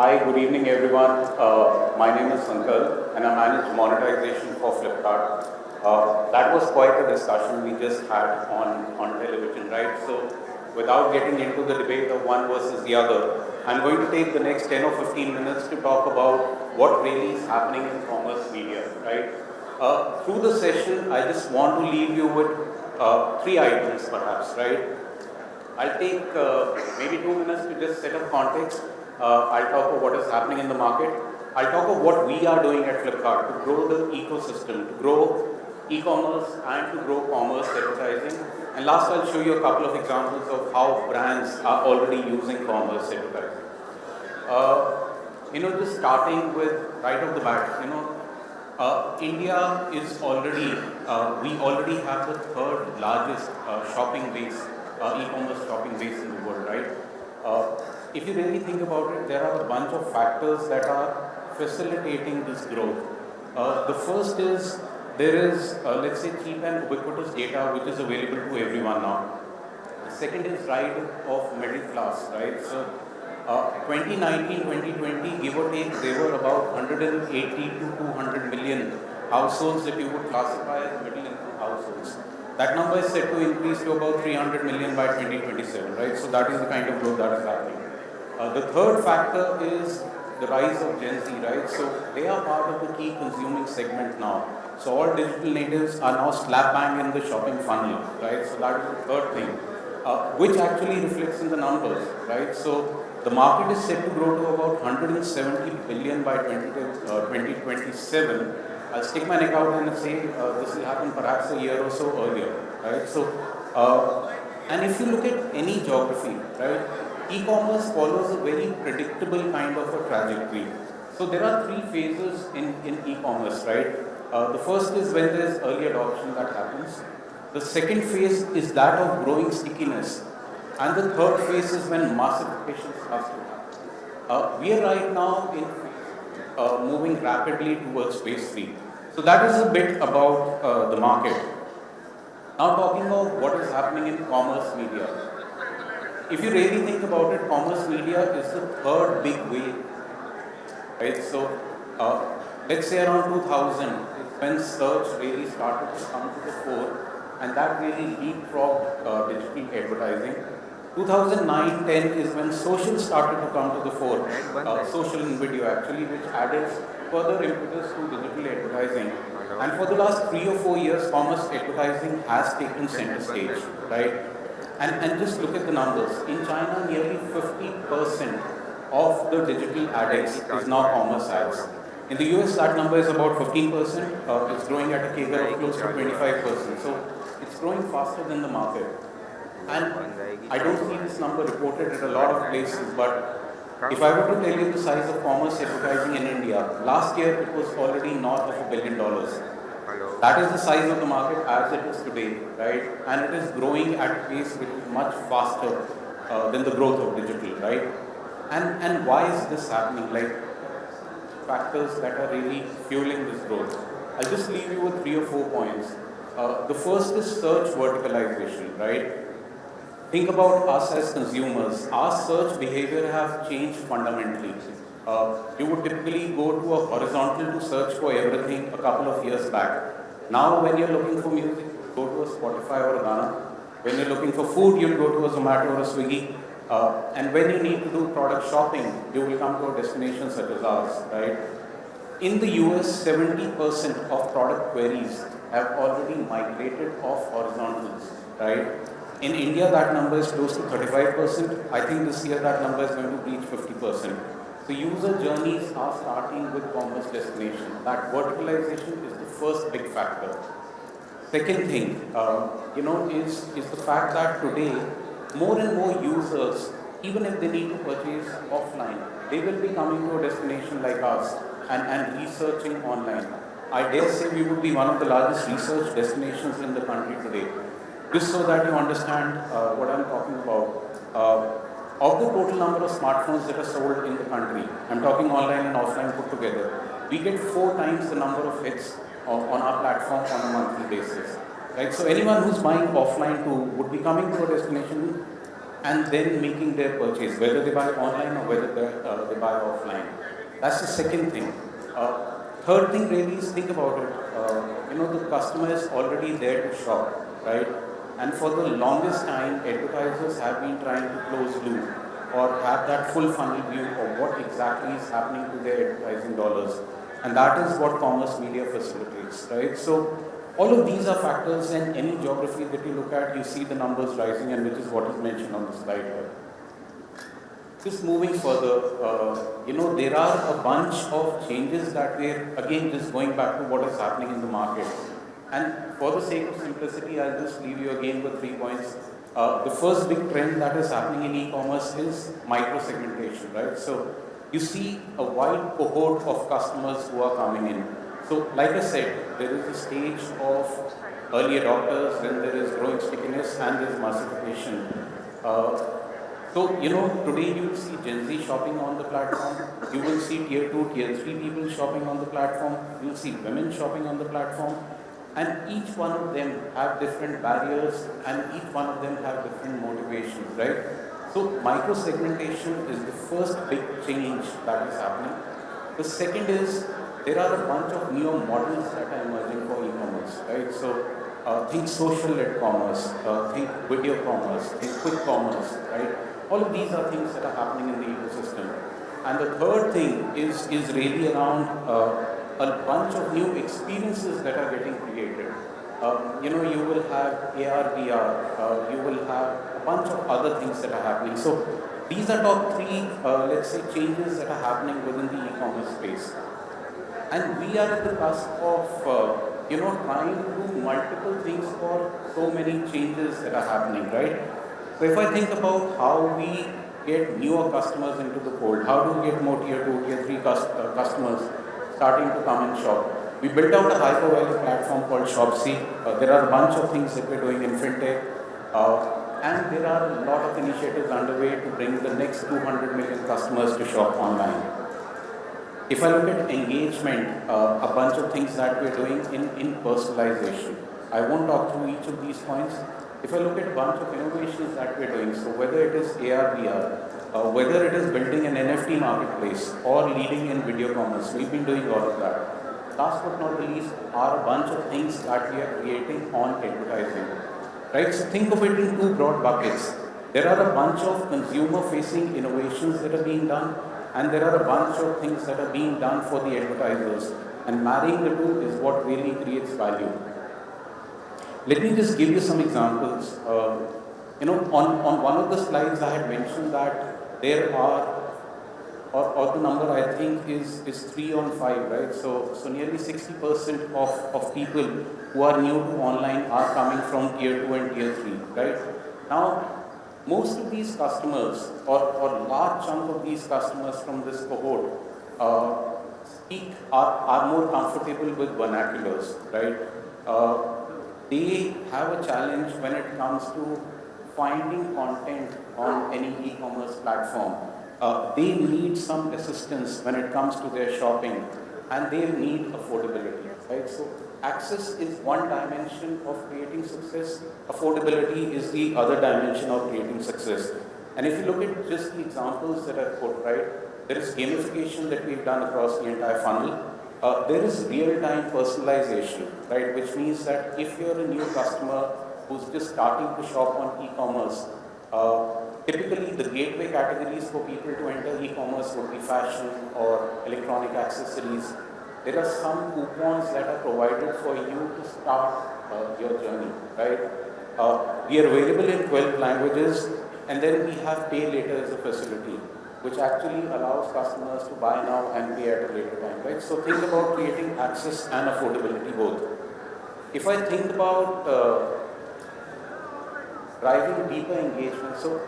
Hi, good evening everyone. Uh, my name is Sankal and I manage monetization for Flipkart. Uh, that was quite a discussion we just had on, on television, right? So without getting into the debate of one versus the other, I'm going to take the next 10 or 15 minutes to talk about what really is happening in commerce media, right? Uh, through the session, I just want to leave you with uh, three items perhaps, right? I'll take uh, maybe two minutes to just set up context. Uh, I'll talk about what is happening in the market. I'll talk about what we are doing at Flipkart to grow the ecosystem, to grow e-commerce and to grow commerce advertising. And last, I'll show you a couple of examples of how brands are already using commerce advertising. Uh, you know, just starting with right off the bat, you know, uh, India is already, uh, we already have the third largest uh, shopping base, uh, e-commerce shopping base in the world, right? Uh, if you really think about it, there are a bunch of factors that are facilitating this growth. the first is there is, let's say, cheap and ubiquitous data which is available to everyone now. The second is rise of middle class, right? So 2019-2020, give or take, there were about 180 to 200 million households that you would classify as middle income households. That number is set to increase to about 300 million by 2027, right? So that is the kind of growth that is happening. Uh, the third factor is the rise of Gen Z, right? So they are part of the key consuming segment now. So all digital natives are now slap bang in the shopping funnel, right? So that is the third thing, uh, which actually reflects in the numbers, right? So the market is set to grow to about 170 billion by 20, uh, 2027. I'll stick my neck out and say uh, this will happen perhaps a year or so earlier, right? So, uh, and if you look at any geography, right, e-commerce follows a very predictable kind of a trajectory. So there are three phases in, in e-commerce, right? Uh, the first is when there is early adoption that happens. The second phase is that of growing stickiness. And the third phase is when massification starts to happen. Uh, we are right now in uh, moving rapidly towards phase three. So that is a bit about uh, the market. Now talking about what is happening in commerce media. If you really think about it, commerce media is the third big wave. Right? So uh, let's say around 2000, when search really started to come to the fore, and that really leapfrogged uh, digital advertising. 2009-10 is when social started to come to the fore, uh, social and video actually, which added further impetus to digital advertising. And for the last three or four years, commerce advertising has taken center stage, right? And, and just look at the numbers. In China, nearly 50% of the digital ads is now commerce ads. In the US, that number is about 15%. Uh, it's growing at a CAGR of close to 25%. So it's growing faster than the market. And I don't see this number reported at a lot of places, but if I were to tell you the size of commerce advertising in India, last year it was already north of a billion dollars. That is the size of the market as it is today, right? And it is growing at pace which is much faster uh, than the growth of digital, right? And, and why is this happening? Like factors that are really fueling this growth. I'll just leave you with three or four points. Uh, the first is search verticalization, right? Think about us as consumers. Our search behavior have changed fundamentally. Uh, you would typically go to a horizontal to search for everything a couple of years back. Now when you're looking for music, go to a Spotify or a Gaana. When you're looking for food, you'll go to a Zomato or a Swiggy. Uh, and when you need to do product shopping, you will come to a destination such as ours, right? In the US, 70% of product queries have already migrated off horizontals, right? In India, that number is close to 35%. I think this year that number is going to reach 50%. So user journeys are starting with commerce destination. That verticalization is the first big factor. Second thing, uh, you know, is, is the fact that today, more and more users, even if they need to purchase offline, they will be coming to a destination like us and, and researching online. I dare say we would be one of the largest research destinations in the country today. Just so that you understand uh, what I'm talking about. Uh, of the total number of smartphones that are sold in the country, I'm talking online and offline put together, we get four times the number of hits on, on our platform on a monthly basis. Right? So anyone who's buying offline too would be coming to a destination and then making their purchase, whether they buy online or whether they, uh, they buy offline. That's the second thing. Uh, third thing really is think about it. Uh, you know, the customer is already there to shop, right? And for the longest time, advertisers have been trying to close loop or have that full funnel view of what exactly is happening to their advertising dollars. And that is what commerce media facilitates, right? So all of these are factors in any geography that you look at, you see the numbers rising and which is what is mentioned on the slide here. Just moving further, uh, you know, there are a bunch of changes that we're, again, just going back to what is happening in the market. And for the sake of simplicity, I'll just leave you again with three points. Uh, the first big trend that is happening in e-commerce is micro-segmentation, right? So you see a wide cohort of customers who are coming in. So like I said, there is a stage of early adopters, then there is growing stickiness and there is massification. Uh, so, you know, today you will see Gen Z shopping on the platform, you will see tier 2, tier 3 people shopping on the platform, you will see women shopping on the platform, and each one of them have different barriers and each one of them have different motivations, right? So, micro segmentation is the first big change that is happening. The second is there are a bunch of new models that are emerging for e-commerce, right? So, uh, think social-led commerce, uh, think video commerce, think quick commerce, right? All of these are things that are happening in the ecosystem. And the third thing is, is really around uh, a bunch of new experiences that are getting created. Uh, you know, you will have AR, VR, uh, you will have a bunch of other things that are happening. So these are top three, uh, let's say, changes that are happening within the e-commerce space. And we are at the cusp of, uh, you know, trying to do multiple things for so many changes that are happening, right? So if I think about how we get newer customers into the fold, how do we get more tier 2, tier 3 uh, customers starting to come and shop? We built out a hyper-value platform called Shopsy. Uh, there are a bunch of things that we're doing in fintech. Uh, and there are a lot of initiatives underway to bring the next 200 million customers to shop online. If I look at engagement, uh, a bunch of things that we're doing in, in personalization. I won't talk through each of these points, if I look at a bunch of innovations that we're doing, so whether it is AR, VR, uh, whether it is building an NFT marketplace or leading in video commerce, we've been doing all of that. Last but not the least are a bunch of things that we are creating on advertising. Right? So think of it in two broad buckets. There are a bunch of consumer-facing innovations that are being done, and there are a bunch of things that are being done for the advertisers. And marrying the two is what really creates value. Let me just give you some examples. Uh, you know, on, on one of the slides I had mentioned that there are, or, or the number I think is, is 3 on 5, right? So, so nearly 60% of, of people who are new to online are coming from tier 2 and tier 3, right? Now, most of these customers, or, or large chunk of these customers from this cohort, uh, speak, are, are more comfortable with vernaculars, right? Uh, they have a challenge when it comes to finding content on any e-commerce platform. Uh, they need some assistance when it comes to their shopping and they need affordability, right? So access is one dimension of creating success. Affordability is the other dimension of creating success. And if you look at just the examples that are put, right, there is gamification that we've done across the entire funnel. Uh, there is real-time personalization, right? Which means that if you're a new customer who's just starting to shop on e-commerce, uh, typically the gateway categories for people to enter e-commerce would be fashion or electronic accessories. There are some coupons that are provided for you to start uh, your journey, right? Uh, we are available in 12 languages and then we have pay later as a facility which actually allows customers to buy now and pay at a later time, right? So think about creating access and affordability both. If I think about uh, driving deeper engagement, so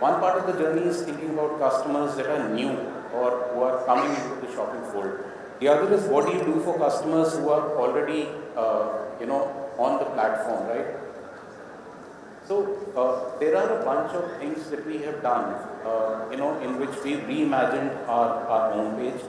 one part of the journey is thinking about customers that are new or who are coming into the shopping fold. The other is what do you do for customers who are already, uh, you know, on the platform, right? So uh, there are a bunch of things that we have done, uh, you know, in which we reimagined our, our own page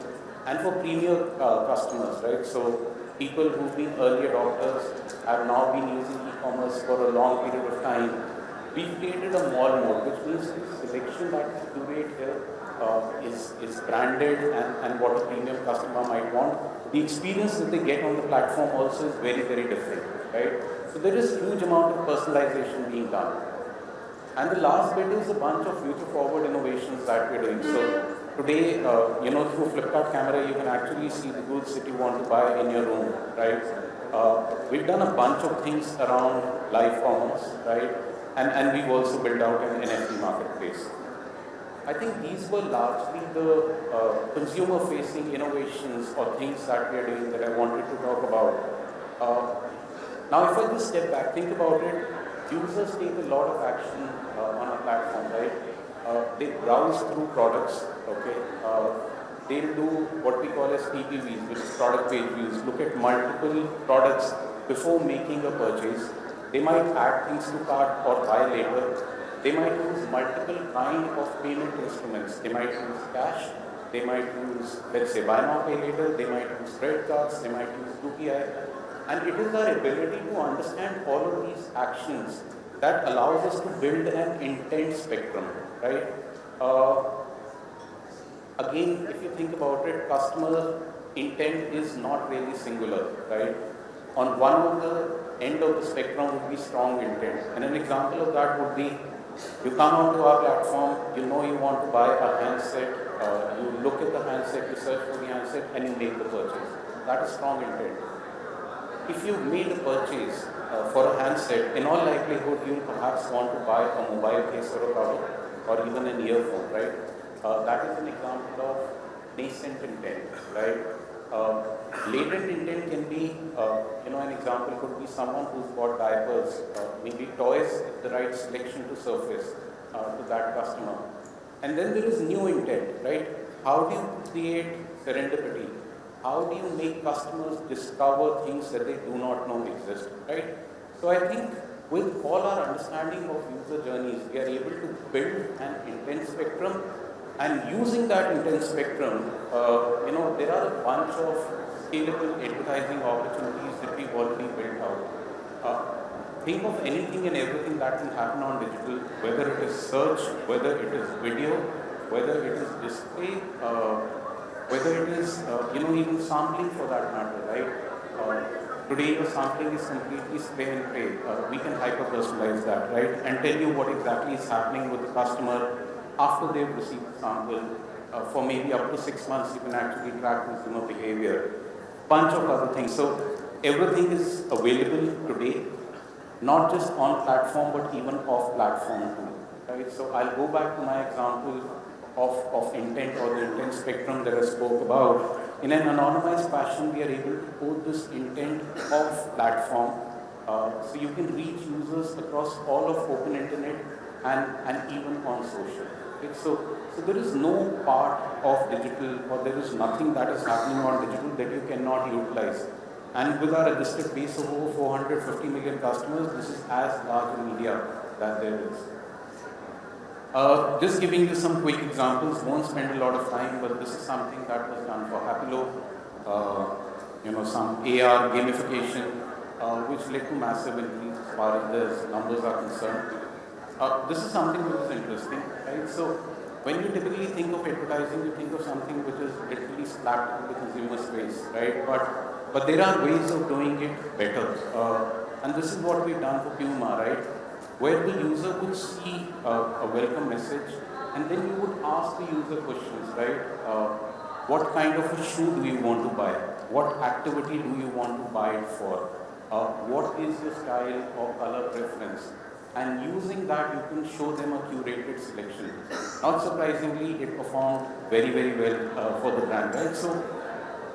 and for premier uh, customers, right? So people who've been early adopters have now been using e-commerce for a long period of time. We created a mall mode, which means the selection that we curate here uh, is, is branded and, and what a premium customer might want. The experience that they get on the platform also is very, very different, right? So there is huge amount of personalization being done. And the last bit is a bunch of future forward innovations that we're doing. So today, uh, you know, through Flipkart camera, you can actually see the goods that you want to buy in your room, right? Uh, we've done a bunch of things around live commerce, right? And, and we've also built out an NFT marketplace. I think these were largely the uh, consumer-facing innovations or things that we are doing that I wanted to talk about. Uh, now, if I just step back, think about it, users take a lot of action uh, on our platform, right? Uh, they browse through products, okay? Uh, they'll do what we call as PPVs, which is product page views, look at multiple products before making a purchase. They might add things to cart or buy later. They might use multiple kind of payment instruments. They might use cash. They might use, let's say, buy now, pay later. They might use credit cards. They might use UPI. And it is our ability to understand all of these actions that allows us to build an intent spectrum, right? Uh, again, if you think about it, customer intent is not really singular, right? On one of the end of the spectrum would be strong intent. And an example of that would be you come onto our platform, you know you want to buy a handset, uh, you look at the handset, you search for the handset, and you make the purchase. That is strong intent. If you made a purchase uh, for a handset, in all likelihood, you'll perhaps want to buy a mobile case or a cover, or even an earphone, right? Uh, that is an example of nascent intent, right? Uh, latent intent can be, uh, you know, an example could be someone who's bought diapers, uh, maybe toys, the right selection to surface uh, to that customer. And then there is new intent, right? How do you create serendipity? How do you make customers discover things that they do not know exist, right? So I think with all our understanding of user journeys, we are able to build an intent spectrum and using that intent spectrum, uh, you know, there are a bunch of scalable advertising opportunities that we've already built out. Uh, think of anything and everything that can happen on digital, whether it is search, whether it is video, whether it is display, uh, whether it is, uh, you know, even sampling for that matter, right? Uh, today the sampling is completely spray and pray. Uh, we can hyper-personalize that, right? And tell you what exactly is happening with the customer after they've received sample. Uh, for maybe up to six months, you can actually track consumer behavior. Bunch of other things. So everything is available today, not just on platform, but even off platform too. Right? So I'll go back to my example of, of intent or the intent spectrum that I spoke about. In an anonymized fashion, we are able to put this intent off platform. Uh, so you can reach users across all of open internet and, and even on social. Okay, so, so there is no part of digital or there is nothing that is happening on digital that you cannot utilize. And with our registered base of over 450 million customers, this is as large a media that there is. Uh, just giving you some quick examples, won't spend a lot of time, but this is something that was done for Happilo, uh, you know, some AR gamification, uh, which led to massive increase as far as the numbers are concerned. Uh, this is something which is interesting, right? So when you typically think of advertising, you think of something which is literally slapped into the consumer space, right? But but there are ways of doing it better, uh, and this is what we've done for Puma, right? Where the user would see uh, a welcome message, and then you would ask the user questions, right? Uh, what kind of a shoe do you want to buy? What activity do you want to buy it for? Uh, what is your style or color preference? And using that you can show them a curated selection. Not surprisingly, it performed very, very well uh, for the brand, right? So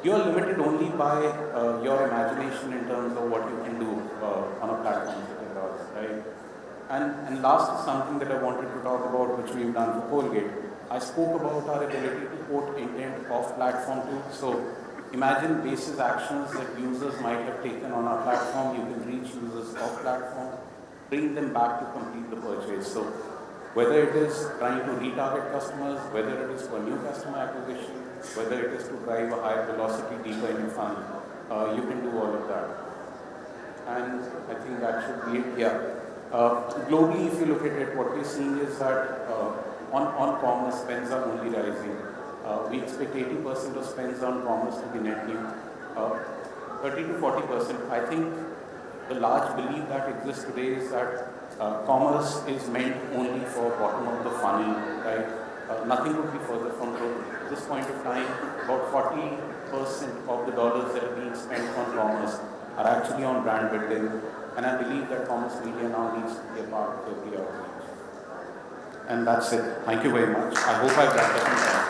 you're limited only by uh, your imagination in terms of what you can do uh, on a platform such as ours, right? And, and last something that I wanted to talk about, which we've done for Colgate. I spoke about our ability to put intent off platform too. So imagine basis actions that users might have taken on our platform. You can reach users off platform bring them back to complete the purchase. So whether it is trying to retarget customers, whether it is for new customer acquisition, whether it is to drive a higher velocity deeper in your funnel, uh, you can do all of that. And I think that should be it. Yeah. Uh, globally, if you look at it, what we're seeing is that uh, on, on commerce, spends are only rising. Uh, we expect 80% of spends on commerce to be net new. Uh, 30 to 40%. I think the large belief that exists today is that uh, commerce is meant only for bottom of the funnel, right? Uh, nothing could be further from truth. At this point of time, about 40% of the dollars that are being spent on commerce are actually on brand building. And I believe that commerce media now needs to be a part of every outreach. And that's it. Thank you very much. I hope I've wrapped up.